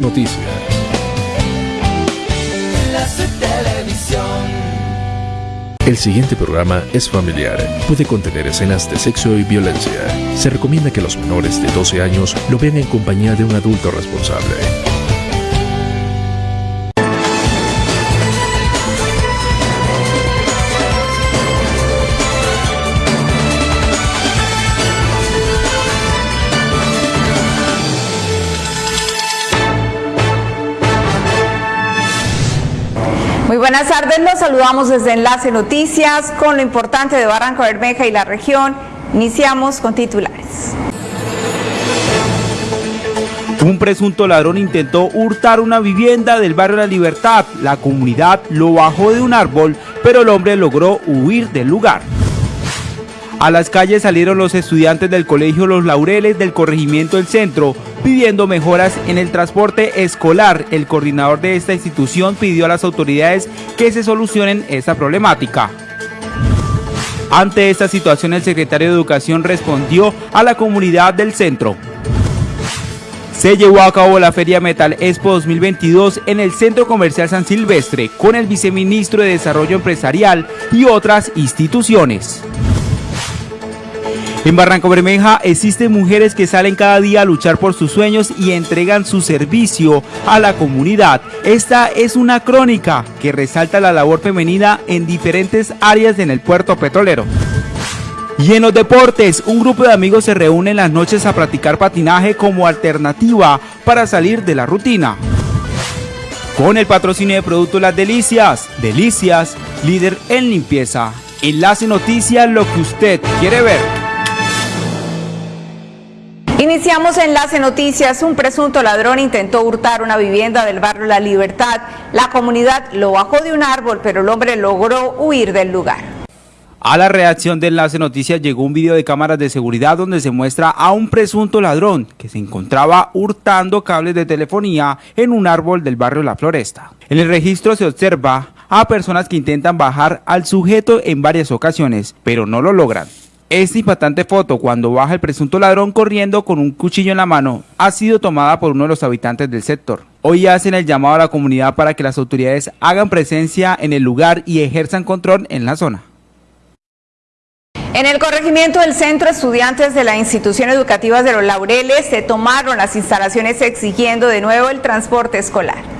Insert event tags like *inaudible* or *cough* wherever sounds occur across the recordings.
Noticias. El siguiente programa es familiar. Puede contener escenas de sexo y violencia. Se recomienda que los menores de 12 años lo vean en compañía de un adulto responsable. Buenas tardes, los saludamos desde Enlace Noticias con lo importante de Barranco Bermeja y la región. Iniciamos con titulares. Un presunto ladrón intentó hurtar una vivienda del barrio La Libertad. La comunidad lo bajó de un árbol, pero el hombre logró huir del lugar. A las calles salieron los estudiantes del colegio Los Laureles del corregimiento del centro pidiendo mejoras en el transporte escolar. El coordinador de esta institución pidió a las autoridades que se solucionen esta problemática. Ante esta situación, el secretario de Educación respondió a la comunidad del centro. Se llevó a cabo la Feria Metal Expo 2022 en el Centro Comercial San Silvestre con el viceministro de Desarrollo Empresarial y otras instituciones. En Barranco Bermeja existen mujeres que salen cada día a luchar por sus sueños y entregan su servicio a la comunidad. Esta es una crónica que resalta la labor femenina en diferentes áreas en el puerto petrolero. Y en los deportes, un grupo de amigos se reúne en las noches a practicar patinaje como alternativa para salir de la rutina. Con el patrocinio de Productos Las Delicias, Delicias, líder en limpieza. Enlace Noticias, lo que usted quiere ver. Iniciamos Enlace Noticias. Un presunto ladrón intentó hurtar una vivienda del barrio La Libertad. La comunidad lo bajó de un árbol, pero el hombre logró huir del lugar. A la reacción de Enlace Noticias llegó un video de cámaras de seguridad donde se muestra a un presunto ladrón que se encontraba hurtando cables de telefonía en un árbol del barrio La Floresta. En el registro se observa a personas que intentan bajar al sujeto en varias ocasiones, pero no lo logran. Esta impactante foto, cuando baja el presunto ladrón corriendo con un cuchillo en la mano, ha sido tomada por uno de los habitantes del sector. Hoy hacen el llamado a la comunidad para que las autoridades hagan presencia en el lugar y ejerzan control en la zona. En el corregimiento del centro, estudiantes de la institución educativa de los Laureles se tomaron las instalaciones exigiendo de nuevo el transporte escolar.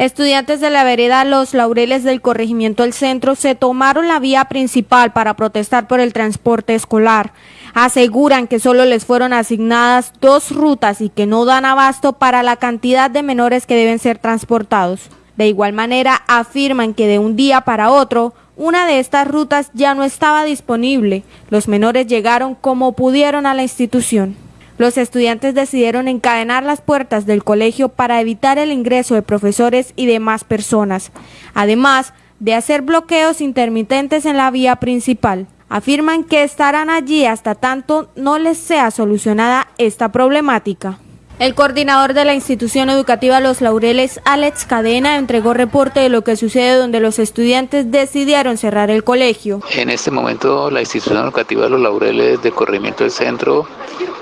Estudiantes de la vereda Los Laureles del corregimiento del centro se tomaron la vía principal para protestar por el transporte escolar. Aseguran que solo les fueron asignadas dos rutas y que no dan abasto para la cantidad de menores que deben ser transportados. De igual manera, afirman que de un día para otro, una de estas rutas ya no estaba disponible. Los menores llegaron como pudieron a la institución los estudiantes decidieron encadenar las puertas del colegio para evitar el ingreso de profesores y demás personas, además de hacer bloqueos intermitentes en la vía principal. Afirman que estarán allí hasta tanto no les sea solucionada esta problemática. El coordinador de la institución educativa Los Laureles, Alex Cadena, entregó reporte de lo que sucede donde los estudiantes decidieron cerrar el colegio. En este momento la institución educativa Los Laureles de corrimiento del centro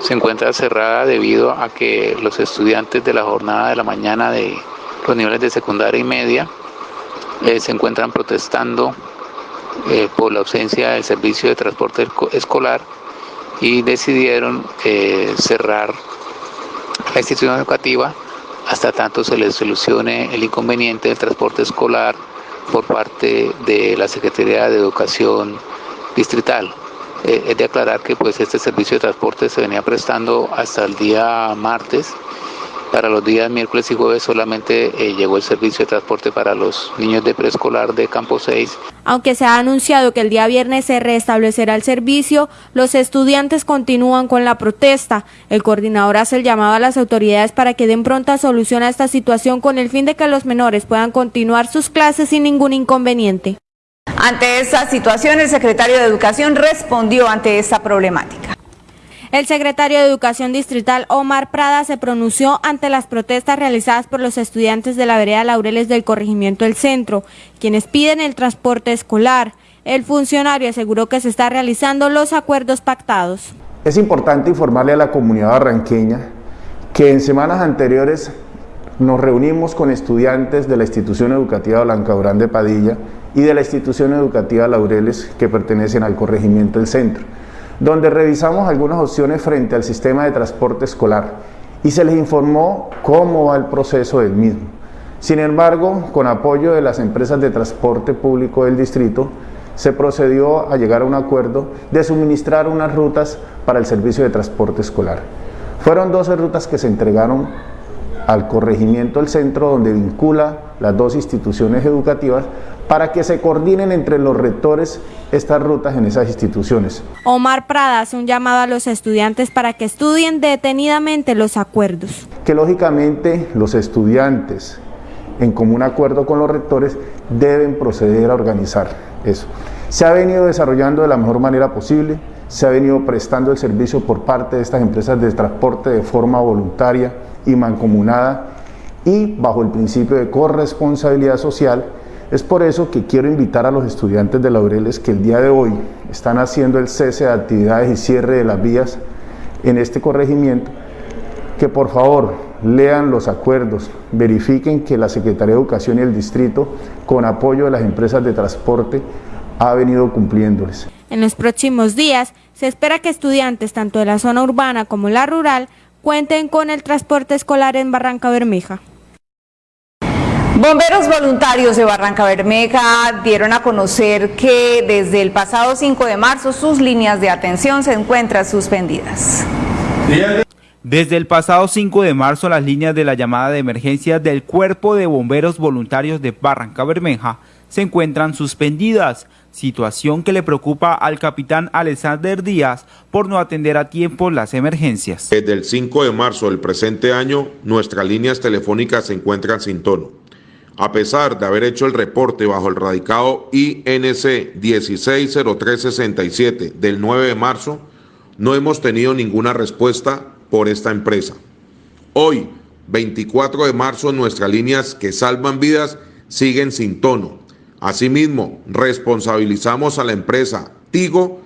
se encuentra cerrada debido a que los estudiantes de la jornada de la mañana de los niveles de secundaria y media eh, se encuentran protestando eh, por la ausencia del servicio de transporte escolar y decidieron eh, cerrar la institución educativa hasta tanto se les solucione el inconveniente del transporte escolar por parte de la Secretaría de Educación Distrital. Eh, es de aclarar que pues este servicio de transporte se venía prestando hasta el día martes para los días miércoles y jueves solamente eh, llegó el servicio de transporte para los niños de preescolar de Campo 6. Aunque se ha anunciado que el día viernes se restablecerá el servicio, los estudiantes continúan con la protesta. El coordinador hace el llamado a las autoridades para que den pronta solución a esta situación con el fin de que los menores puedan continuar sus clases sin ningún inconveniente. Ante esta situación, el secretario de Educación respondió ante esta problemática. El secretario de Educación Distrital Omar Prada se pronunció ante las protestas realizadas por los estudiantes de la vereda Laureles del corregimiento del centro, quienes piden el transporte escolar. El funcionario aseguró que se están realizando los acuerdos pactados. Es importante informarle a la comunidad barranqueña que en semanas anteriores nos reunimos con estudiantes de la institución educativa Blanca Durán de Padilla y de la institución educativa Laureles que pertenecen al corregimiento del centro, donde revisamos algunas opciones frente al sistema de transporte escolar y se les informó cómo va el proceso del mismo. Sin embargo, con apoyo de las empresas de transporte público del distrito, se procedió a llegar a un acuerdo de suministrar unas rutas para el servicio de transporte escolar. Fueron 12 rutas que se entregaron al corregimiento del centro donde vincula las dos instituciones educativas para que se coordinen entre los rectores estas rutas en esas instituciones. Omar Prada hace un llamado a los estudiantes para que estudien detenidamente los acuerdos. Que lógicamente los estudiantes, en común acuerdo con los rectores, deben proceder a organizar eso. Se ha venido desarrollando de la mejor manera posible, se ha venido prestando el servicio por parte de estas empresas de transporte de forma voluntaria, y mancomunada y bajo el principio de corresponsabilidad social. Es por eso que quiero invitar a los estudiantes de Laureles que el día de hoy están haciendo el cese de actividades y cierre de las vías en este corregimiento, que por favor lean los acuerdos, verifiquen que la Secretaría de Educación y el Distrito, con apoyo de las empresas de transporte, ha venido cumpliéndoles. En los próximos días se espera que estudiantes tanto de la zona urbana como la rural cuenten con el transporte escolar en Barranca Bermeja. Bomberos voluntarios de Barranca Bermeja dieron a conocer que desde el pasado 5 de marzo sus líneas de atención se encuentran suspendidas. Desde el pasado 5 de marzo las líneas de la llamada de emergencia del Cuerpo de Bomberos Voluntarios de Barranca Bermeja se encuentran suspendidas situación que le preocupa al capitán Alexander Díaz por no atender a tiempo las emergencias. Desde el 5 de marzo del presente año, nuestras líneas telefónicas se encuentran sin tono. A pesar de haber hecho el reporte bajo el radicado INC 160367 del 9 de marzo, no hemos tenido ninguna respuesta por esta empresa. Hoy, 24 de marzo, nuestras líneas que salvan vidas siguen sin tono Asimismo, responsabilizamos a la empresa Tigo,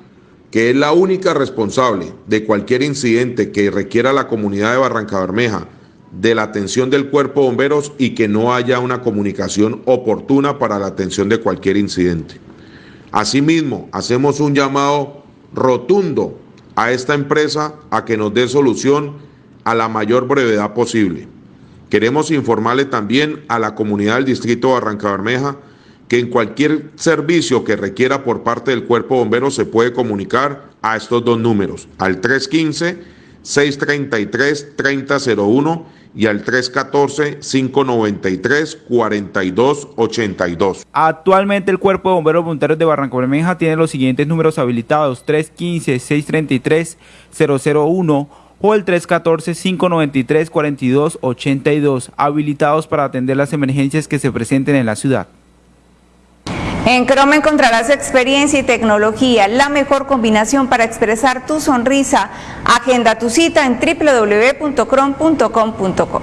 que es la única responsable de cualquier incidente que requiera la comunidad de Barranca Bermeja de la atención del cuerpo de bomberos y que no haya una comunicación oportuna para la atención de cualquier incidente. Asimismo, hacemos un llamado rotundo a esta empresa a que nos dé solución a la mayor brevedad posible. Queremos informarle también a la comunidad del distrito de Barranca Bermeja que en cualquier servicio que requiera por parte del cuerpo bombero se puede comunicar a estos dos números, al 315-633-3001 y al 314-593-4282. Actualmente el Cuerpo de Bomberos Voluntarios de Barranco Bermeja tiene los siguientes números habilitados, 315-633-001 o el 314-593-4282, habilitados para atender las emergencias que se presenten en la ciudad. En Chrome encontrarás experiencia y tecnología, la mejor combinación para expresar tu sonrisa. Agenda tu cita en www.chrome.com.co.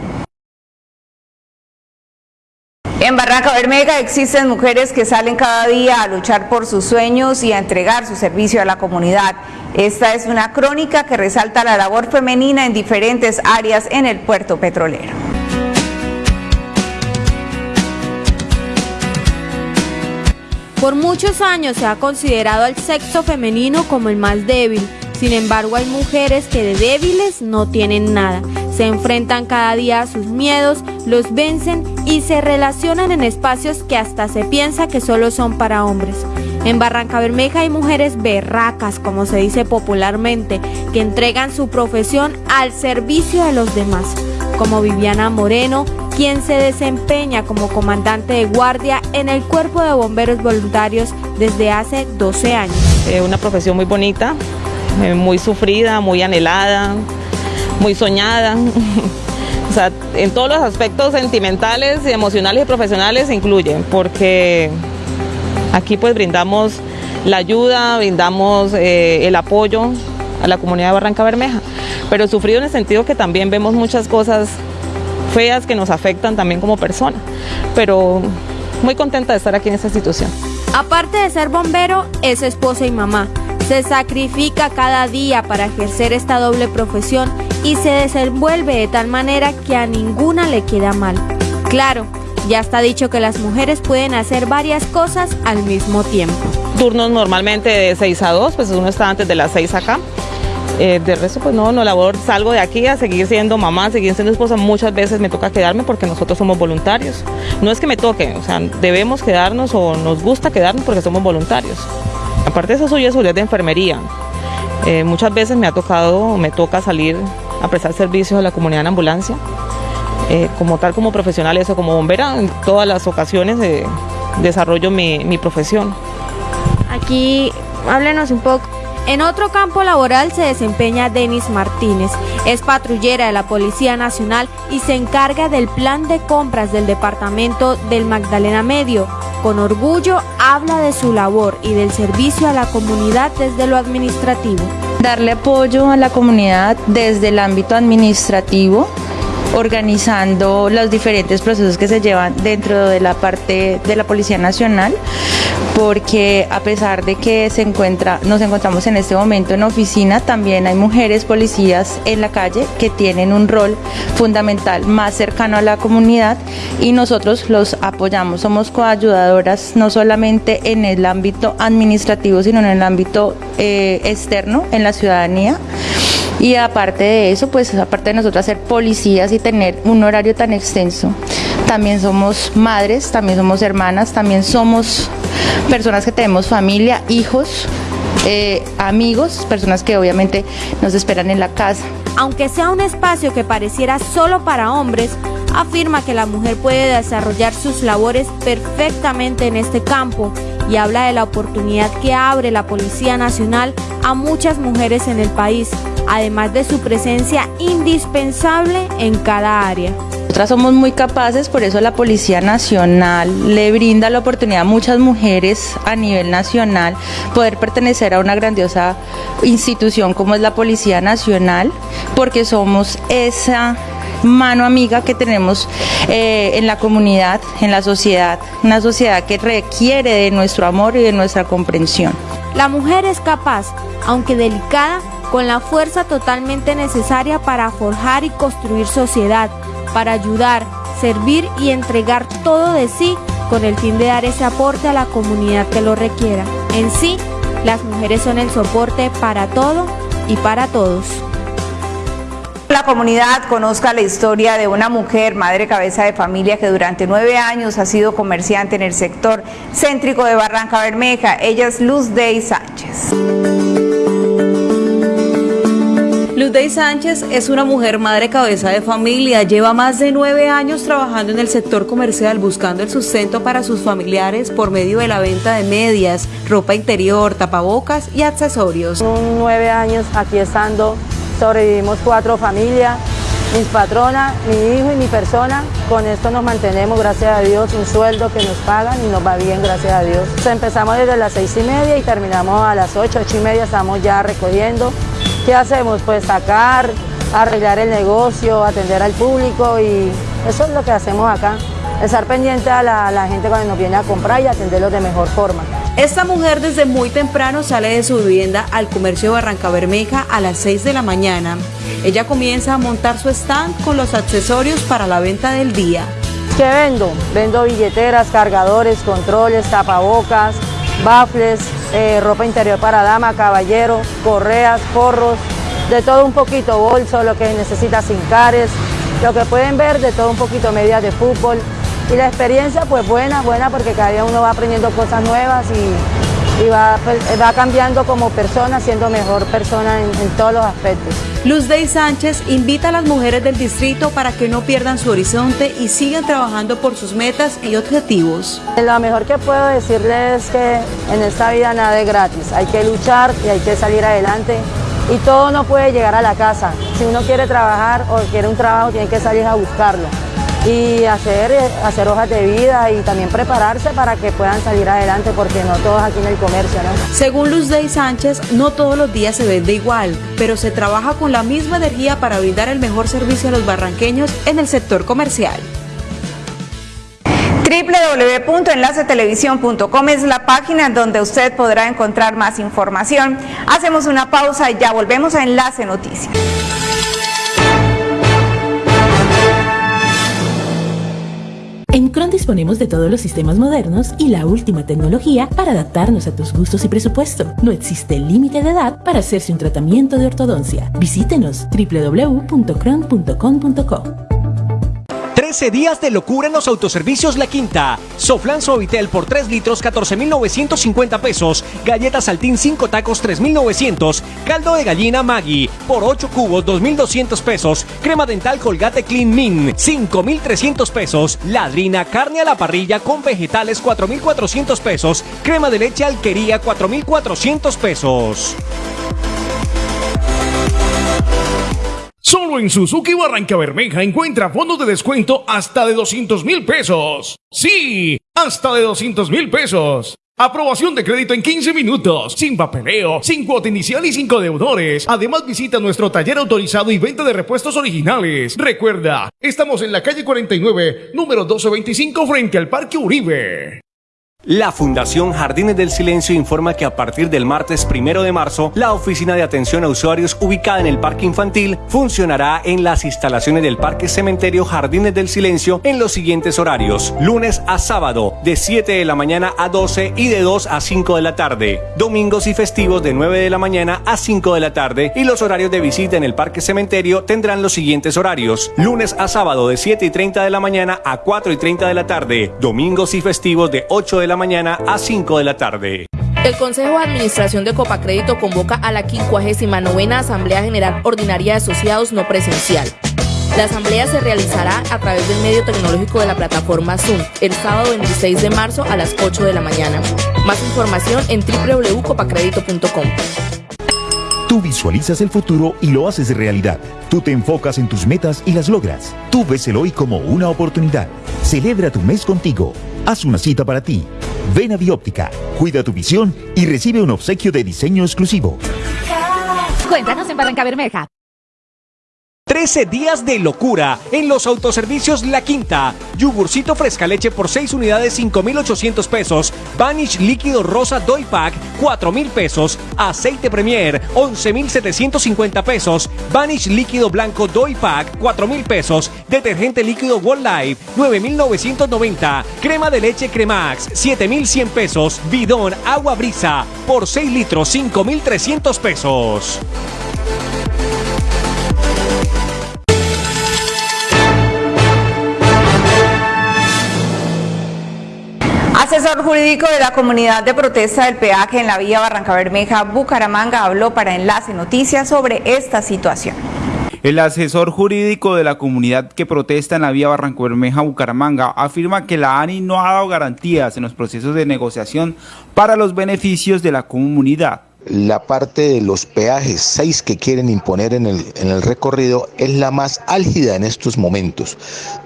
En Barranca Bermeja existen mujeres que salen cada día a luchar por sus sueños y a entregar su servicio a la comunidad. Esta es una crónica que resalta la labor femenina en diferentes áreas en el puerto petrolero. Por muchos años se ha considerado al sexo femenino como el más débil. Sin embargo, hay mujeres que de débiles no tienen nada. Se enfrentan cada día a sus miedos, los vencen y se relacionan en espacios que hasta se piensa que solo son para hombres. En Barranca Bermeja hay mujeres berracas, como se dice popularmente, que entregan su profesión al servicio de los demás, como Viviana Moreno, quien se desempeña como comandante de guardia en el Cuerpo de Bomberos Voluntarios desde hace 12 años. una profesión muy bonita, eh, muy sufrida, muy anhelada, muy soñada. *laughs* o sea, en todos los aspectos sentimentales, emocionales y profesionales incluyen, porque aquí pues brindamos la ayuda, brindamos eh, el apoyo a la comunidad de Barranca Bermeja, pero sufrido en el sentido que también vemos muchas cosas feas que nos afectan también como persona. Pero muy contenta de estar aquí en esta institución. Aparte de ser bombero, es esposa y mamá. Se sacrifica cada día para ejercer esta doble profesión y se desenvuelve de tal manera que a ninguna le queda mal. Claro, ya está dicho que las mujeres pueden hacer varias cosas al mismo tiempo. Turnos normalmente de 6 a 2, pues uno está antes de las 6 acá. Eh, de resto, pues no, no labor, salgo de aquí a seguir siendo mamá, seguir siendo esposa. Muchas veces me toca quedarme porque nosotros somos voluntarios. No es que me toque, o sea, debemos quedarnos o nos gusta quedarnos porque somos voluntarios. Aparte de eso, soy estudiante de enfermería. Eh, muchas veces me ha tocado, me toca salir a prestar servicios a la comunidad en ambulancia. Eh, como tal, como profesional, eso como bombera, en todas las ocasiones desarrollo mi, mi profesión. Aquí, háblenos un poco en otro campo laboral se desempeña Denis Martínez. Es patrullera de la Policía Nacional y se encarga del plan de compras del departamento del Magdalena Medio. Con orgullo habla de su labor y del servicio a la comunidad desde lo administrativo. Darle apoyo a la comunidad desde el ámbito administrativo, organizando los diferentes procesos que se llevan dentro de la parte de la Policía Nacional porque a pesar de que se encuentra, nos encontramos en este momento en oficina, también hay mujeres policías en la calle que tienen un rol fundamental más cercano a la comunidad y nosotros los apoyamos. Somos coayudadoras no solamente en el ámbito administrativo, sino en el ámbito eh, externo, en la ciudadanía. Y aparte de eso, pues aparte de nosotros ser policías y tener un horario tan extenso, también somos madres, también somos hermanas, también somos personas que tenemos familia, hijos, eh, amigos, personas que obviamente nos esperan en la casa. Aunque sea un espacio que pareciera solo para hombres, afirma que la mujer puede desarrollar sus labores perfectamente en este campo y habla de la oportunidad que abre la Policía Nacional a muchas mujeres en el país además de su presencia indispensable en cada área. Nosotras somos muy capaces, por eso la Policía Nacional le brinda la oportunidad a muchas mujeres a nivel nacional poder pertenecer a una grandiosa institución como es la Policía Nacional, porque somos esa mano amiga que tenemos eh, en la comunidad, en la sociedad, una sociedad que requiere de nuestro amor y de nuestra comprensión. La mujer es capaz, aunque delicada, con la fuerza totalmente necesaria para forjar y construir sociedad, para ayudar, servir y entregar todo de sí con el fin de dar ese aporte a la comunidad que lo requiera. En sí, las mujeres son el soporte para todo y para todos. La comunidad conozca la historia de una mujer, madre cabeza de familia, que durante nueve años ha sido comerciante en el sector céntrico de Barranca Bermeja. Ella es Luz Dey Sánchez. Luz Dey Sánchez es una mujer madre cabeza de familia. Lleva más de nueve años trabajando en el sector comercial buscando el sustento para sus familiares por medio de la venta de medias, ropa interior, tapabocas y accesorios. Nueve años aquí estando, sobrevivimos cuatro familias, mis patronas, mi hijo y mi persona. Con esto nos mantenemos, gracias a Dios, un sueldo que nos pagan y nos va bien, gracias a Dios. empezamos desde las seis y media y terminamos a las ocho, ocho y media, estamos ya recogiendo. ¿Qué hacemos? Pues sacar, arreglar el negocio, atender al público y eso es lo que hacemos acá. Estar pendiente a la, gente cuando nos viene a comprar y atenderlos de mejor forma. Esta mujer desde muy temprano sale de su vivienda al comercio Barranca Bermeja a las 6 de la mañana. Ella comienza a montar su stand con los accesorios para la venta del día. ¿Qué vendo? Vendo billeteras, cargadores, controles, tapabocas, bafles, eh, ropa interior para dama, caballero, correas, forros, de todo un poquito, bolso, lo que necesita cares, lo que pueden ver de todo un poquito, medias de fútbol. Y la experiencia pues buena, buena porque cada día uno va aprendiendo cosas nuevas y y pues, va, cambiando como persona, siendo mejor persona en, todos los aspectos. Luz Dey Sánchez invita a las mujeres del distrito para que no pierdan su horizonte y sigan trabajando por sus metas y objetivos. Lo mejor que puedo decirles es que en esta vida nada es gratis, hay que luchar y hay que salir adelante y todo no puede llegar a la casa. Si uno quiere trabajar o quiere un trabajo, tiene que salir a buscarlo y hacer, hacer hojas de vida y también prepararse para que puedan salir adelante porque no todos aquí en el comercio. ¿no? Según Luz Dey Sánchez, no todos los días se vende igual, pero se trabaja con la misma energía para brindar el mejor servicio a los barranqueños en el sector comercial www.enlacetelevisión.com es la página donde usted podrá encontrar más información. Hacemos una pausa y ya volvemos a Enlace Noticias. En Cron disponemos de todos los sistemas modernos y la última tecnología para adaptarnos a tus gustos y presupuesto. No existe límite de edad para hacerse un tratamiento de ortodoncia. Visítenos www.cron.com.co. 13 días de locura en los autoservicios La Quinta. Soflan Suavitel por 3 litros 14.950 pesos. Galletas Saltín 5 tacos 3.900. Caldo de gallina Maggi por 8 cubos 2.200 pesos. Crema dental Colgate Clean Min 5.300 pesos. Ladrina carne a la parrilla con vegetales 4.400 pesos. Crema de leche Alquería 4.400 pesos. Solo en Suzuki Barranca Bermeja encuentra fondos de descuento hasta de 200 mil pesos. Sí, hasta de 200 mil pesos. Aprobación de crédito en 15 minutos, sin papeleo, sin cuota inicial y sin deudores. Además visita nuestro taller autorizado y venta de repuestos originales. Recuerda, estamos en la calle 49, número 1225 frente al Parque Uribe. La Fundación Jardines del Silencio informa que a partir del martes primero de marzo, la oficina de atención a usuarios ubicada en el Parque Infantil funcionará en las instalaciones del Parque Cementerio Jardines del Silencio en los siguientes horarios: lunes a sábado, de 7 de la mañana a 12 y de 2 a 5 de la tarde, domingos y festivos de 9 de la mañana a 5 de la tarde, y los horarios de visita en el Parque Cementerio tendrán los siguientes horarios: lunes a sábado, de 7 y 30 de la mañana a 4 y 30 de la tarde, domingos y festivos de 8 de la mañana a 5 de la tarde. El Consejo de Administración de Copacrédito convoca a la 59 Asamblea General Ordinaria de Asociados no presencial. La asamblea se realizará a través del medio tecnológico de la plataforma Zoom el sábado 26 de marzo a las 8 de la mañana. Más información en www.copacredito.com. Visualizas el futuro y lo haces realidad. Tú te enfocas en tus metas y las logras. Tú ves el hoy como una oportunidad. Celebra tu mes contigo. Haz una cita para ti. Ven a Bióptica, cuida tu visión y recibe un obsequio de diseño exclusivo. Cuéntanos en Barranca Bermeja. 13 días de locura en los autoservicios La Quinta. Yogurcito fresca leche por 6 unidades 5,800 pesos. Vanish líquido rosa Doy Pack 4,000 pesos. Aceite Premier 11,750 pesos. Vanish líquido blanco Doy Pack 4,000 pesos. Detergente líquido World Life 9,990. Crema de leche Cremax 7,100 pesos. Bidón agua brisa por 6 litros 5,300 pesos. Asesor jurídico de la comunidad de protesta del peaje en la vía Barranca Bermeja, Bucaramanga, habló para Enlace Noticias sobre esta situación. El asesor jurídico de la comunidad que protesta en la vía Barranca Bermeja, Bucaramanga, afirma que la ANI no ha dado garantías en los procesos de negociación para los beneficios de la comunidad la parte de los peajes 6 que quieren imponer en el, en el recorrido es la más álgida en estos momentos.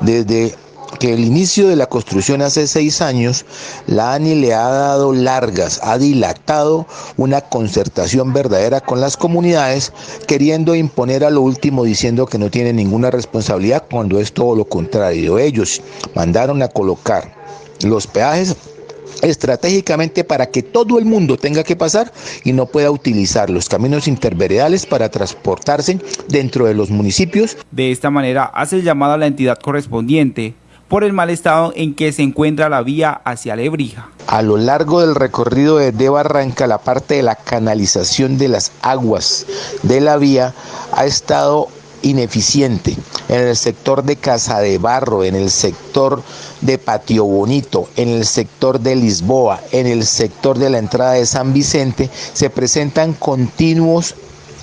Desde que el inicio de la construcción hace seis años, la ANI le ha dado largas, ha dilatado una concertación verdadera con las comunidades, queriendo imponer a lo último diciendo que no tiene ninguna responsabilidad cuando es todo lo contrario. Ellos mandaron a colocar los peajes estratégicamente para que todo el mundo tenga que pasar y no pueda utilizar los caminos interveredales para transportarse dentro de los municipios. De esta manera hace el llamado a la entidad correspondiente por el mal estado en que se encuentra la vía hacia Lebrija. A lo largo del recorrido de Barranca, la parte de la canalización de las aguas de la vía ha estado ineficiente en el sector de Casa de Barro, en el sector de Patio Bonito, en el sector de Lisboa, en el sector de la entrada de San Vicente, se presentan continuos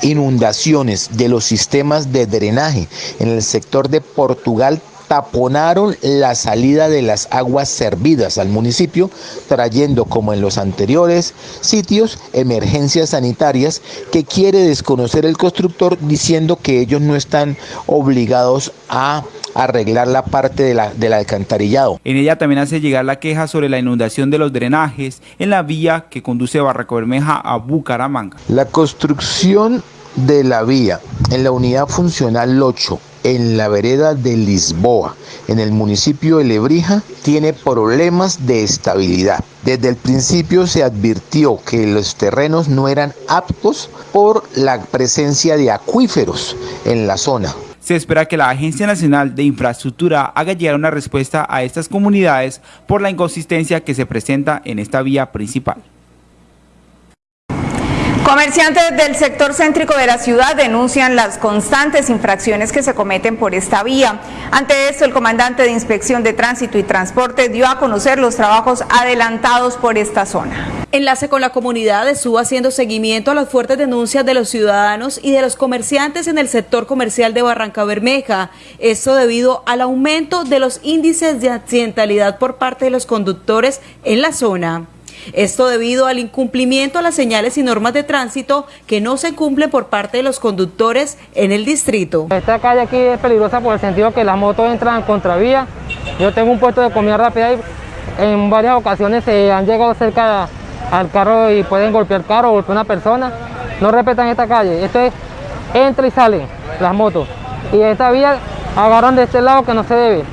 inundaciones de los sistemas de drenaje. En el sector de Portugal taponaron la salida de las aguas servidas al municipio, trayendo, como en los anteriores sitios, emergencias sanitarias que quiere desconocer el constructor diciendo que ellos no están obligados a arreglar la parte de la, del alcantarillado. En ella también hace llegar la queja sobre la inundación de los drenajes en la vía que conduce Barranco Bermeja a Bucaramanga. La construcción de la vía en la unidad funcional 8 en la vereda de Lisboa, en el municipio de Lebrija, tiene problemas de estabilidad. Desde el principio se advirtió que los terrenos no eran aptos por la presencia de acuíferos en la zona. se espera que la Agencia Nacional de Infraestructura haga llegar una respuesta a estas comunidades por la inconsistencia que se presenta en esta vía principal. Comerciantes del sector céntrico de la ciudad denuncian las constantes infracciones que se cometen por esta vía. Ante esto, el comandante de Inspección de Tránsito y Transporte dio a conocer los trabajos adelantados por esta zona. Enlace con la comunidad estuvo haciendo seguimiento a las fuertes denuncias de los ciudadanos y de los comerciantes en el sector comercial de Barranca Bermeja. Esto debido al aumento de los índices de accidentalidad por parte de los conductores en la zona. Esto debido al incumplimiento a las señales y normas de tránsito que no se cumplen por parte de los conductores en el distrito. Esta calle aquí es peligrosa por el sentido que las motos entran en contravía. Yo tengo un puesto de comida rápida y en varias ocasiones se han llegado cerca al carro y pueden golpear carro o golpear una persona. No respetan esta calle. Esto es entra y sale las motos. Y esta vía agarran de este lado que no se debe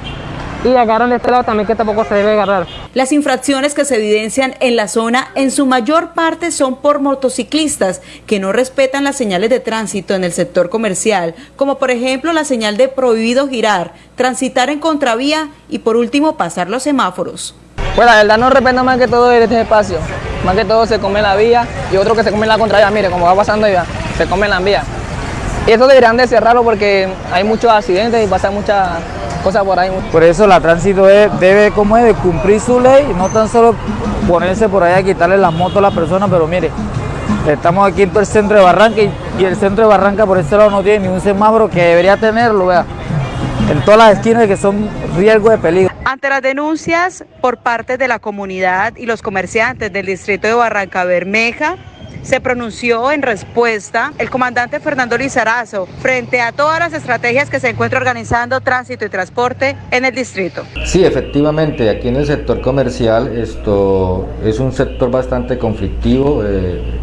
y agarran de este lado también que tampoco se debe agarrar. Las infracciones que se evidencian en la zona en su mayor parte son por motociclistas que no respetan las señales de tránsito en el sector comercial, como por ejemplo la señal de prohibido girar, transitar en contravía y por último pasar los semáforos. Pues la verdad no respetan más que todo este espacio, más que todo se come la vía y otro que se come en la contravía, mire como va pasando ya, se come la vía. Y eso deberían de cerrarlo porque hay muchos accidentes y pasa mucha cosas por ahí. Por eso la tránsito debe como es, de cumplir su ley, no tan solo ponerse por ahí a quitarle las motos a la persona, pero mire, estamos aquí en el centro de Barranca y, el centro de Barranca por este lado no tiene ni un semáforo que debería tenerlo, vea. En todas las esquinas que son riesgo de peligro. Ante las denuncias por parte de la comunidad y los comerciantes del distrito de Barranca Bermeja, se pronunció en respuesta el comandante Fernando Lizarazo frente a todas las estrategias que se encuentra organizando tránsito y transporte en el distrito. Sí, efectivamente, aquí en el sector comercial esto es un sector bastante conflictivo. Eh,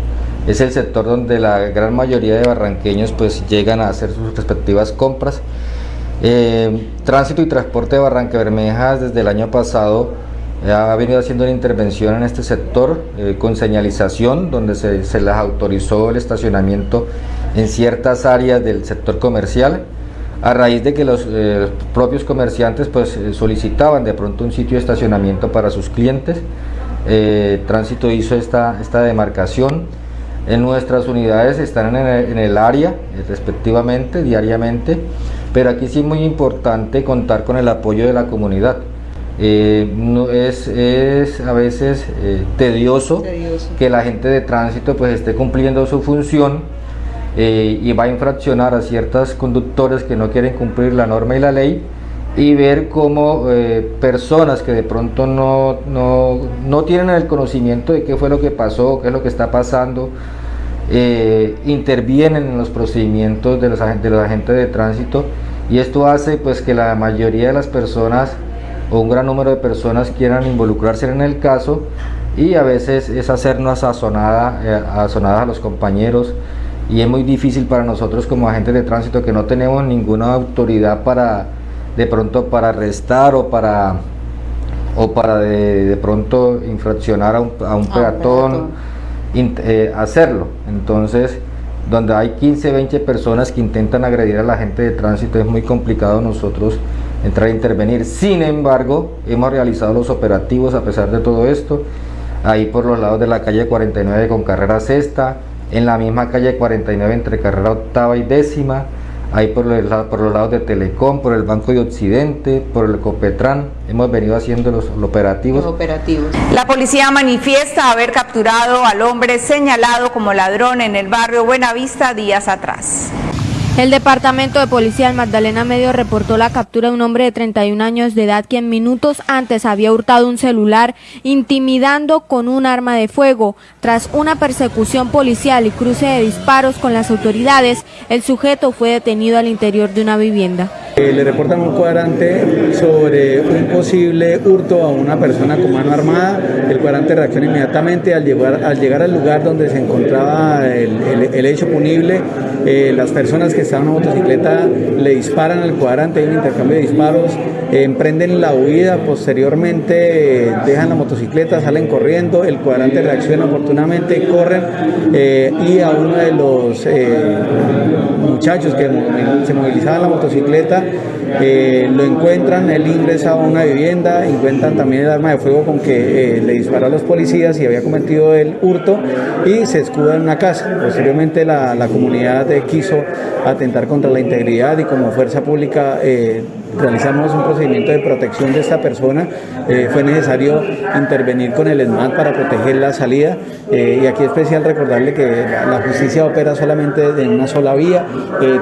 es el sector donde la gran mayoría de barranqueños pues llegan a hacer sus respectivas compras. Eh, tránsito y transporte de Barranca Bermejas desde el año pasado ha venido haciendo una intervención en este sector eh, con señalización donde se, les autorizó el estacionamiento en ciertas áreas del sector comercial a raíz de que los eh, propios comerciantes pues eh, solicitaban de pronto un sitio de estacionamiento para sus clientes. Tránsito hizo esta, esta demarcación. En nuestras unidades están en el, en el área respectivamente diariamente pero aquí sí es muy importante contar con el apoyo de la comunidad eh, no, es, es, a veces eh, tedioso, que la gente de tránsito pues esté cumpliendo su función eh, y va a infraccionar a ciertos conductores que no quieren cumplir la norma y la ley y ver cómo personas que de pronto no, no, no, tienen el conocimiento de qué fue lo que pasó, qué es lo que está pasando, intervienen en los procedimientos de los, de los agentes de tránsito y esto hace pues que la mayoría de las personas o un gran número de personas quieran involucrarse en el caso y a veces es hacernos azonada, eh, azonadas a los compañeros y es muy difícil para nosotros como agentes de tránsito que no tenemos ninguna autoridad para de pronto para arrestar o para o para de, pronto infraccionar a un, a un peatón, eh, hacerlo. Entonces donde hay 15 20 personas que intentan agredir a la gente de tránsito es muy complicado nosotros entrar a intervenir. Sin embargo, hemos realizado los operativos a pesar de todo esto, ahí por los lados de la calle 49 con carrera sexta, en la misma calle 49 entre carrera octava y décima, ahí por los, por los lados de Telecom, por el Banco de Occidente, por el Copetran, hemos venido haciendo los, los, operativos. los operativos. La policía manifiesta haber capturado al hombre señalado como ladrón en el barrio Buenavista días atrás. El Departamento de Policía del Magdalena Medio reportó la captura de un hombre de 31 años de edad quien minutos antes había hurtado un celular intimidando con un arma de fuego. Tras una persecución policial y cruce de disparos con las autoridades, el sujeto fue detenido al interior de una vivienda. Eh, le reportan un cuadrante sobre un posible hurto a una persona con mano armada. El cuadrante reacciona inmediatamente al llegar al, lugar donde se encontraba el, hecho punible. Eh, las personas que estaban en la motocicleta le disparan al cuadrante, hay un intercambio de disparos, eh, emprenden la huida, posteriormente dejan la motocicleta, salen corriendo, el cuadrante reacciona oportunamente, corren y a uno de los muchachos que se movilizaban la motocicleta eh, lo encuentran, él ingresa a una vivienda, encuentran también el arma de fuego con que eh, le disparó a los policías y había cometido el hurto y se escuda en una casa. Posteriormente la, la comunidad quiso atentar contra la integridad y como fuerza pública realizamos un procedimiento de protección de esta persona. fue necesario intervenir con el ESMAD para proteger la salida y aquí es especial recordarle que la justicia opera solamente en una sola vía,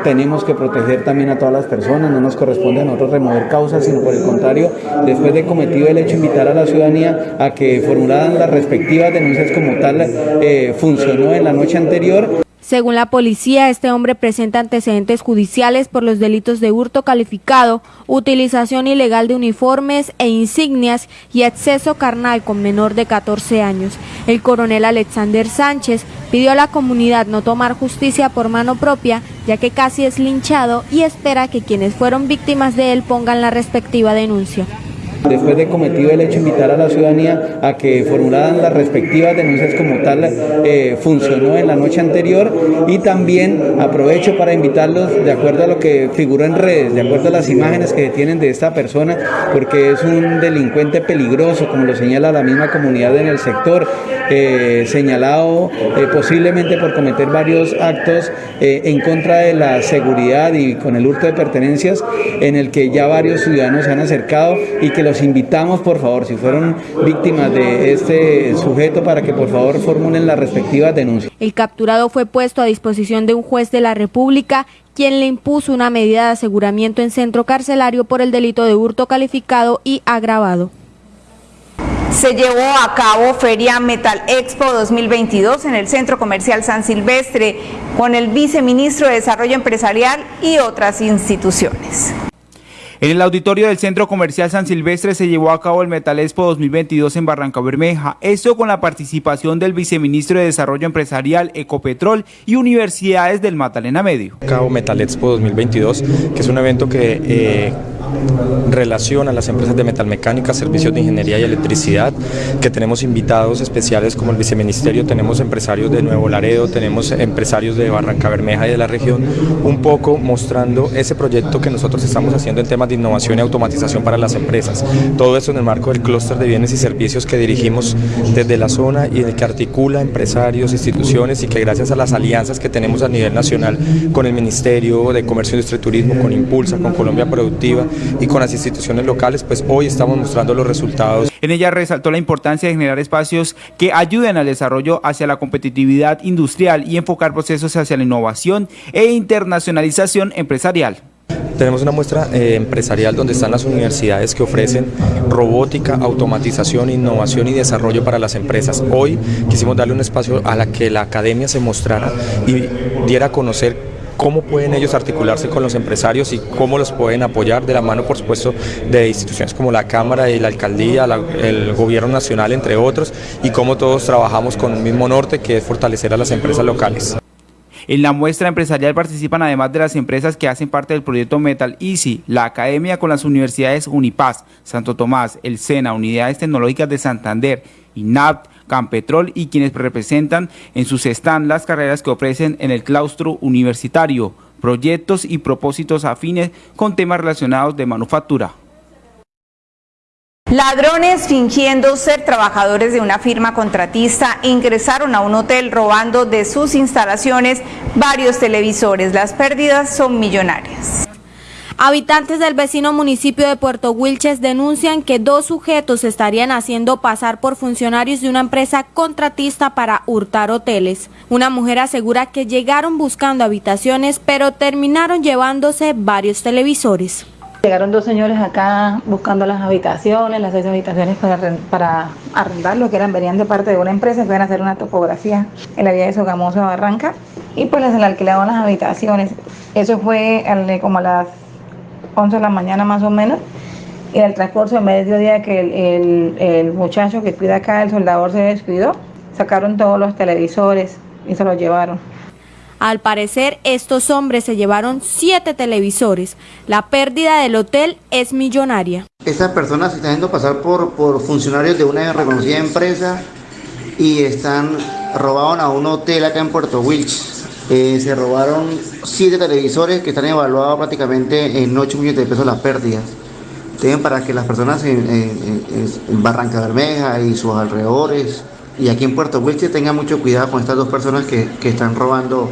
tenemos que proteger también a todas las personas, no nos corresponde a nosotros remover causas, sino por el contrario, después de cometido el hecho, invitar a la ciudadanía a que formularan las respectivas denuncias como tal eh, funcionó en la noche anterior. Según la policía, este hombre presenta antecedentes judiciales por los delitos de hurto calificado, utilización ilegal de uniformes e insignias y acceso carnal con menor de 14 años. El coronel Alexander Sánchez pidió a la comunidad no tomar justicia por mano propia, ya que casi es linchado y espera que quienes fueron víctimas de él pongan la respectiva denuncia. Después de cometido el hecho, invitar a la ciudadanía a que formularan las respectivas denuncias como tal eh, funcionó en la noche anterior y también aprovecho para invitarlos de acuerdo a lo que figuró en redes, de acuerdo a las imágenes que tienen de esta persona, porque es un delincuente peligroso, como lo señala la misma comunidad en el sector, eh, señalado eh, posiblemente por cometer varios actos en contra de la seguridad y con el hurto de pertenencias, en el que ya varios ciudadanos se han acercado y que los invitamos, por favor, si fueron víctimas de este sujeto, para que por favor formulen la respectiva denuncia. El capturado fue puesto a disposición de un juez de la República quien le impuso una medida de aseguramiento en centro carcelario por el delito de hurto calificado y agravado. Se llevó a cabo Feria Metal Expo 2022 en el Centro Comercial San Silvestre con el viceministro de Desarrollo Empresarial y otras instituciones. En el auditorio del Centro Comercial San Silvestre se llevó a cabo el Metal Expo 2022 en Barranca Bermeja, esto con la participación del viceministro de Desarrollo Empresarial, Ecopetrol y universidades del Magdalena Medio. Cabo Metal Expo 2022, que es un evento que eh, relación a las empresas de metalmecánica, servicios de ingeniería y electricidad, que tenemos invitados especiales como el viceministerio, tenemos empresarios de Nuevo Laredo, tenemos empresarios de Barranca Bermeja y de la región, un poco mostrando ese proyecto que nosotros estamos haciendo en temas de innovación y automatización para las empresas. Todo eso en el marco del clúster de bienes y servicios que dirigimos desde la zona y en el que articula empresarios, instituciones y que gracias a las alianzas que tenemos a nivel nacional con el Ministerio de Comercio, Industria y Turismo, con Impulsa, con Colombia Productiva y con las instituciones locales, pues hoy estamos mostrando los resultados. En ella resaltó la importancia de generar espacios que ayuden al desarrollo hacia la competitividad industrial y enfocar procesos hacia la innovación e internacionalización empresarial. Tenemos una muestra eh, empresarial donde están las universidades que ofrecen robótica, automatización, innovación y desarrollo para las empresas. Hoy quisimos darle un espacio a la que la academia se mostrara y diera a conocer cómo pueden ellos articularse con los empresarios y cómo los pueden apoyar de la mano, por supuesto, de instituciones como la Cámara y la Alcaldía, el Gobierno Nacional, entre otros, y cómo todos trabajamos con el mismo norte, que es fortalecer a las empresas locales. En la muestra empresarial participan además de las empresas que hacen parte del proyecto Metal Easy, la academia con las universidades Unipaz, Santo Tomás, el SENA, Unidades Tecnológicas de Santander, INAP, Campetrol y quienes representan en sus stand las carreras que ofrecen en el claustro universitario, proyectos y propósitos afines con temas relacionados de manufactura. Ladrones fingiendo ser trabajadores de una firma contratista ingresaron a un hotel robando de sus instalaciones varios televisores. Las pérdidas son millonarias. Habitantes del vecino municipio de Puerto Wilches denuncian que dos sujetos estarían haciendo pasar por funcionarios de una empresa contratista para hurtar hoteles. Una mujer asegura que llegaron buscando habitaciones, pero terminaron llevándose varios televisores. Llegaron dos señores acá buscando las habitaciones, las seis habitaciones para, para arrendar, lo que eran, venían de parte de una empresa iban a hacer una topografía en la vía de Sogamoso Barranca y pues les alquilaban las habitaciones. Eso fue como a las 11 de la mañana más o menos, y en el transcurso de mediodía que el, el, muchacho que cuida acá, el soldador, se despidió, sacaron todos los televisores y se los llevaron. Al parecer, estos hombres se llevaron siete televisores. La pérdida del hotel es millonaria. Estas personas se están haciendo pasar por, por funcionarios de una reconocida empresa y están robaron a un hotel acá en Puerto Wilches Eh, se robaron siete televisores que están evaluados prácticamente en 8 millones de pesos las pérdidas. Tienen para que las personas en, Barranca Bermeja y sus alrededores y aquí en Puerto Wilches tengan mucho cuidado con estas dos personas que, que están robando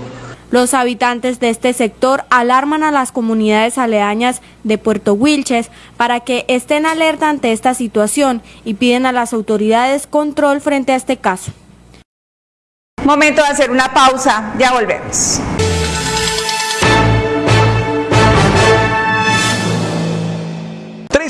los habitantes de este sector alarman a las comunidades aledañas de Puerto Wilches para que estén alerta ante esta situación y piden a las autoridades control frente a este caso. Momento de hacer una pausa, ya volvemos.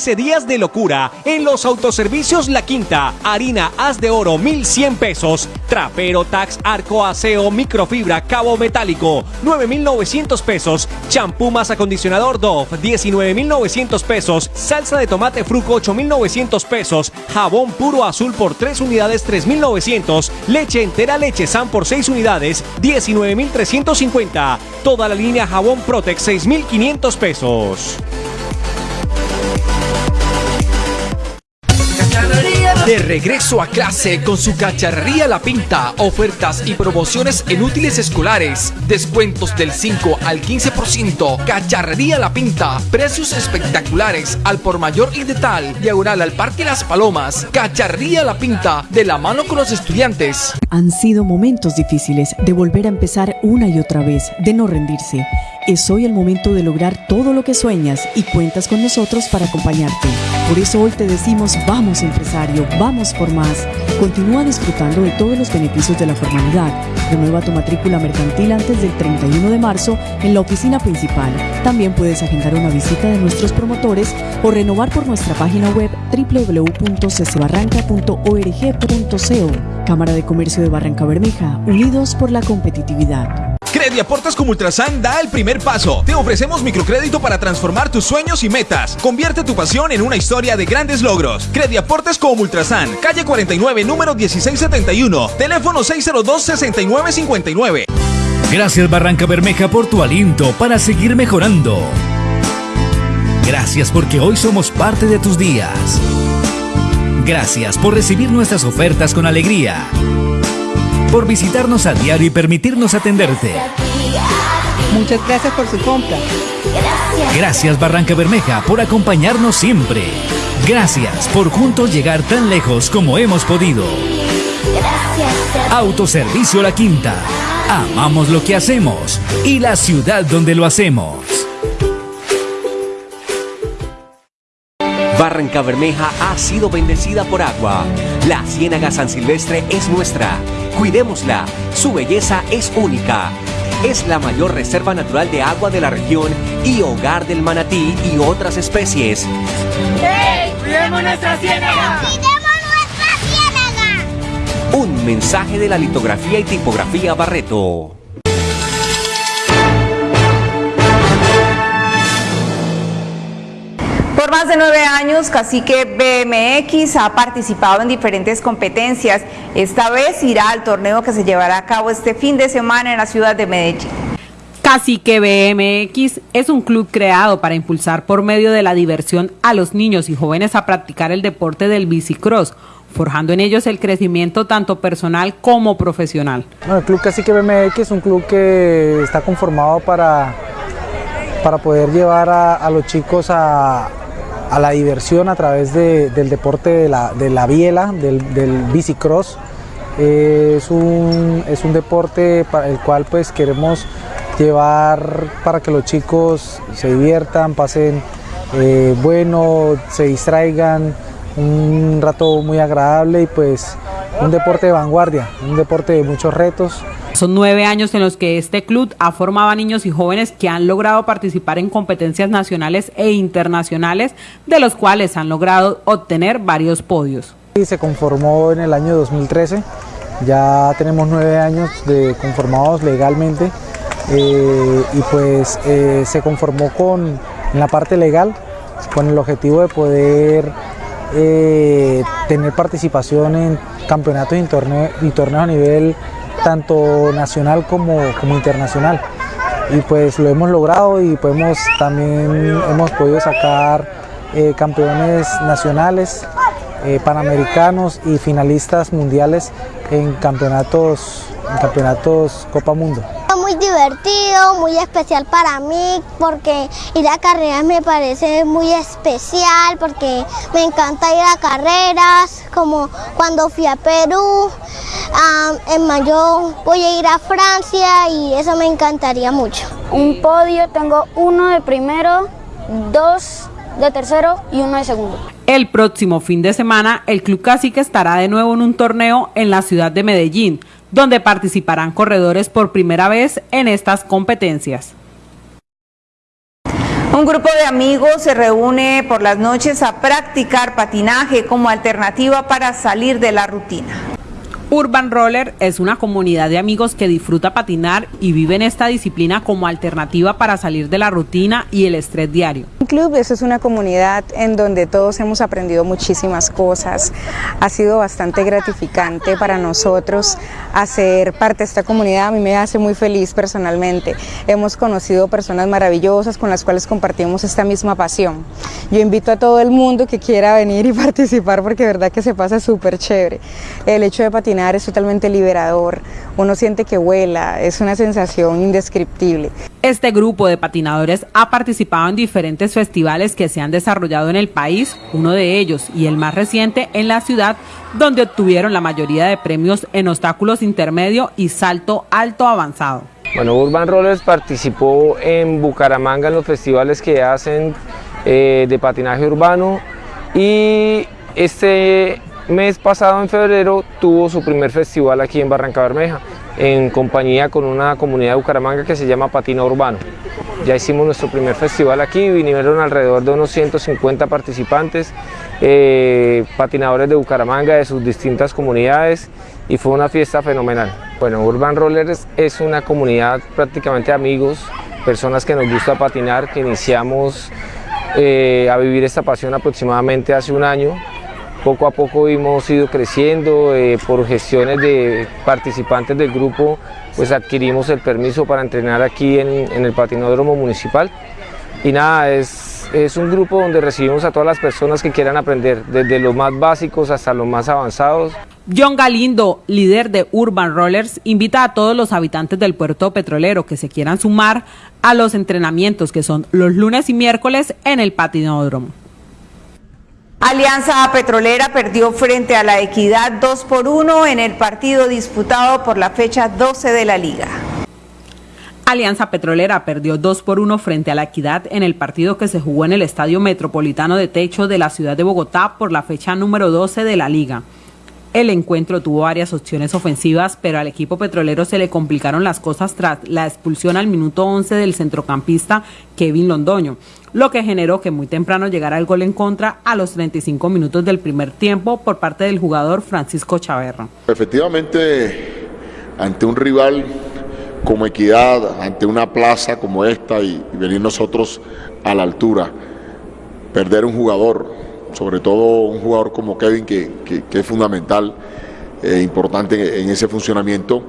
13 días de locura en los autoservicios La Quinta. Harina haz de oro 1100 pesos. Trapero Tax Arco Aseo Microfibra Cabo Metálico 9900 pesos. Champú más acondicionador Dove 19900 pesos. Salsa de tomate Fruco 8900 pesos. Jabón puro azul por 3 unidades 3900. Leche entera leche San por 6 unidades 19350. Toda la línea jabón Protex 6500 pesos. De regreso a clase con su cacharrería La Pinta, ofertas y promociones en útiles escolares, descuentos del 5 al 15%, cacharrería La Pinta, precios espectaculares al por mayor y de tal, diagonal al Parque Las Palomas, cacharrería La Pinta, de la mano con los estudiantes. Han sido momentos difíciles de volver a empezar una y otra vez, de no rendirse. Es hoy el momento de lograr todo lo que sueñas y cuentas con nosotros para acompañarte. Por eso hoy te decimos, vamos empresario, vamos por más. Continúa disfrutando de todos los beneficios de la formalidad. Renueva tu matrícula mercantil antes del 31 de marzo en la oficina principal. También puedes agendar una visita de nuestros promotores o renovar por nuestra página web www.ccbarranca.org.co. Cámara de Comercio de Barranca Bermeja, unidos por la competitividad. Crediaportes como Ultrasan da el primer paso. Te ofrecemos microcrédito para transformar tus sueños y metas. Convierte tu pasión en una historia de grandes logros. Crediaportes como Ultrasan, calle 49, número 1671, teléfono 602-6959. Gracias Barranca Bermeja por tu aliento para seguir mejorando. Gracias porque hoy somos parte de tus días. Gracias por recibir nuestras ofertas con alegría por visitarnos a diario y permitirnos atenderte. Muchas gracias por su compra. Gracias Barranca Bermeja por acompañarnos siempre. Gracias por juntos llegar tan lejos como hemos podido. Autoservicio La Quinta. Amamos lo que hacemos y la ciudad donde lo hacemos. Barranca Bermeja ha sido bendecida por agua. La Ciénaga San Silvestre es nuestra. Cuidémosla. Su belleza es única. Es la mayor reserva natural de agua de la región y hogar del manatí y otras especies. ¡Hey! ¡Cuidemos nuestra ciénaga! ¡Cuidemos nuestra ciénaga! Un mensaje de la litografía y tipografía Barreto. Más de nueve años, Cacique BMX ha participado en diferentes competencias. Esta vez irá al torneo que se llevará a cabo este fin de semana en la ciudad de Medellín. Cacique BMX es un club creado para impulsar por medio de la diversión a los niños y jóvenes a practicar el deporte del bicicross, forjando en ellos el crecimiento tanto personal como profesional. Bueno, el Club Cacique BMX es un club que está conformado para, para poder llevar a, a los chicos a, a la diversión a través de, del deporte de la, de la biela, del, del bicicross. Es, un, es un deporte para el cual pues queremos llevar para que los chicos se diviertan, pasen eh, bueno, se distraigan, un rato muy agradable y pues un deporte de vanguardia, un deporte de muchos retos. Son nueve años en los que este club ha formado a niños y jóvenes que han logrado participar en competencias nacionales e internacionales, de los cuales han logrado obtener varios podios. Se conformó en el año 2013, ya tenemos nueve años de conformados legalmente eh, y pues eh, se conformó con en la parte legal con el objetivo de poder eh, tener participación en campeonatos y, torneo, y torneos a nivel tanto nacional como, como internacional. Y pues lo hemos logrado y podemos, también hemos podido sacar eh, campeones nacionales, eh, panamericanos y finalistas mundiales en campeonatos, en campeonatos Copa Mundo. Muy divertido, muy especial para mí, porque ir a carreras me parece muy especial, porque me encanta ir a carreras, como cuando fui a Perú, en mayo voy a ir a Francia y eso me encantaría mucho. Un podio, tengo uno de primero, dos de tercero y uno de segundo. El próximo fin de semana, el Club Cacique estará de nuevo en un torneo en la ciudad de Medellín, donde participarán corredores por primera vez en estas competencias. Un grupo de amigos se reúne por las noches a practicar patinaje como alternativa para salir de la rutina. Urban Roller es una comunidad de amigos que disfruta patinar y vive en esta disciplina como alternativa para salir de la rutina y el estrés diario. Club eso es una comunidad en donde todos hemos aprendido muchísimas cosas. Ha sido bastante gratificante para nosotros hacer parte de esta comunidad. A mí me hace muy feliz personalmente. Hemos conocido personas maravillosas con las cuales compartimos esta misma pasión. Yo invito a todo el mundo que quiera venir y *laughs* participar porque de verdad que se pasa súper chévere. El hecho de patinar es totalmente liberador, uno siente que vuela, es una sensación indescriptible. Este grupo de patinadores ha participado en diferentes festivales que se han desarrollado en el país, uno de ellos y el más reciente en la ciudad, donde obtuvieron la mayoría de premios en obstáculos intermedio y salto alto avanzado. Bueno, Urban Rollers participó en Bucaramanga en los festivales que hacen eh, de patinaje urbano y este mes pasado, en febrero, tuvo su primer festival aquí en Barranca Bermeja, en compañía con una comunidad de Bucaramanga que se llama Patina Urbano. Ya hicimos nuestro primer festival aquí, vinieron alrededor de unos 150 participantes, eh, patinadores de Bucaramanga de sus distintas comunidades y fue una fiesta fenomenal. Bueno, Urban Rollers es una comunidad prácticamente amigos, personas que nos gusta patinar, que iniciamos eh, a vivir esta pasión aproximadamente hace un año poco a poco hemos ido creciendo, eh, por gestiones de participantes del grupo, pues adquirimos el permiso para entrenar aquí en, el patinódromo municipal. Y nada, es, es un grupo donde recibimos a todas las personas que quieran aprender, desde los más básicos hasta los más avanzados. John Galindo, líder de Urban Rollers, invita a todos los habitantes del puerto petrolero que se quieran sumar a los entrenamientos que son los lunes y miércoles en el patinódromo. Alianza Petrolera perdió frente a la Equidad 2 por 1 en el partido disputado por la fecha 12 de la liga. Alianza Petrolera perdió 2 por 1 frente a la Equidad en el partido que se jugó en el Estadio Metropolitano de Techo de la ciudad de Bogotá por la fecha número 12 de la liga. El encuentro tuvo varias opciones ofensivas, pero al equipo petrolero se le complicaron las cosas tras la expulsión al minuto 11 del centrocampista Kevin Londoño, lo que generó que muy temprano llegara el gol en contra a los 35 minutos del primer tiempo por parte del jugador Francisco Chaverra. Efectivamente, ante un rival como Equidad, ante una plaza como esta y, venir nosotros a la altura, perder un jugador, sobre todo un jugador como Kevin que, es fundamental, e importante en ese funcionamiento,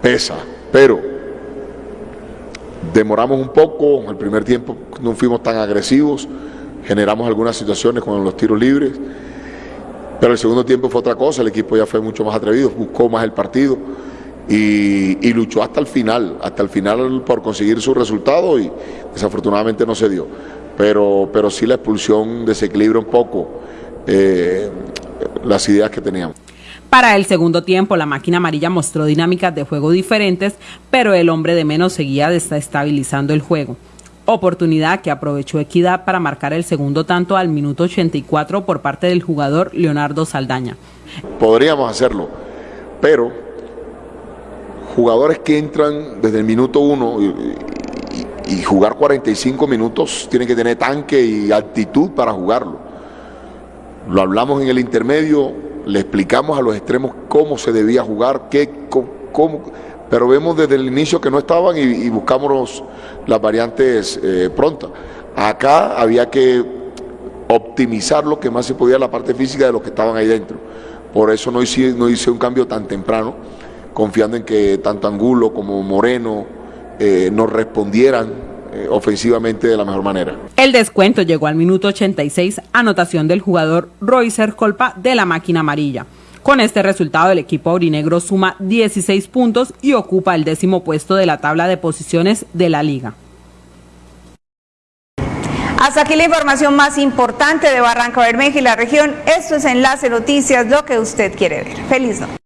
pesa, pero Demoramos un poco, el primer tiempo no fuimos tan agresivos, generamos algunas situaciones con los tiros libres, pero el segundo tiempo fue otra cosa, el equipo ya fue mucho más atrevido, buscó más el partido y, luchó hasta el final, hasta el final por conseguir su resultado y desafortunadamente no se dio. Pero, pero sí la expulsión desequilibra un poco eh, las ideas que teníamos. Para el segundo tiempo, la máquina amarilla mostró dinámicas de juego diferentes, pero el hombre de menos seguía desestabilizando el juego. Oportunidad que aprovechó Equidad para marcar el segundo tanto al minuto 84 por parte del jugador Leonardo Saldaña. Podríamos hacerlo, pero jugadores que entran desde el minuto 1 y, jugar 45 minutos tienen que tener tanque y actitud para jugarlo. Lo hablamos en el intermedio, le explicamos a los extremos cómo se debía jugar, qué, cómo, pero vemos desde el inicio que no estaban y, buscamos las variantes eh, prontas. Acá había que optimizar lo que más se podía la parte física de los que estaban ahí dentro. Por eso no hice, no hice un cambio tan temprano, confiando en que tanto Angulo como Moreno eh, nos respondieran eh, ofensivamente de la mejor manera. El descuento llegó al minuto 86, anotación del jugador Roycer Colpa de la máquina amarilla. Con este resultado, el equipo aurinegro suma 16 puntos y ocupa el décimo puesto de la tabla de posiciones de la liga. Hasta aquí la información más importante de Barranca Bermeja y la región. Esto es Enlace Noticias, lo que usted quiere ver. Feliz noche.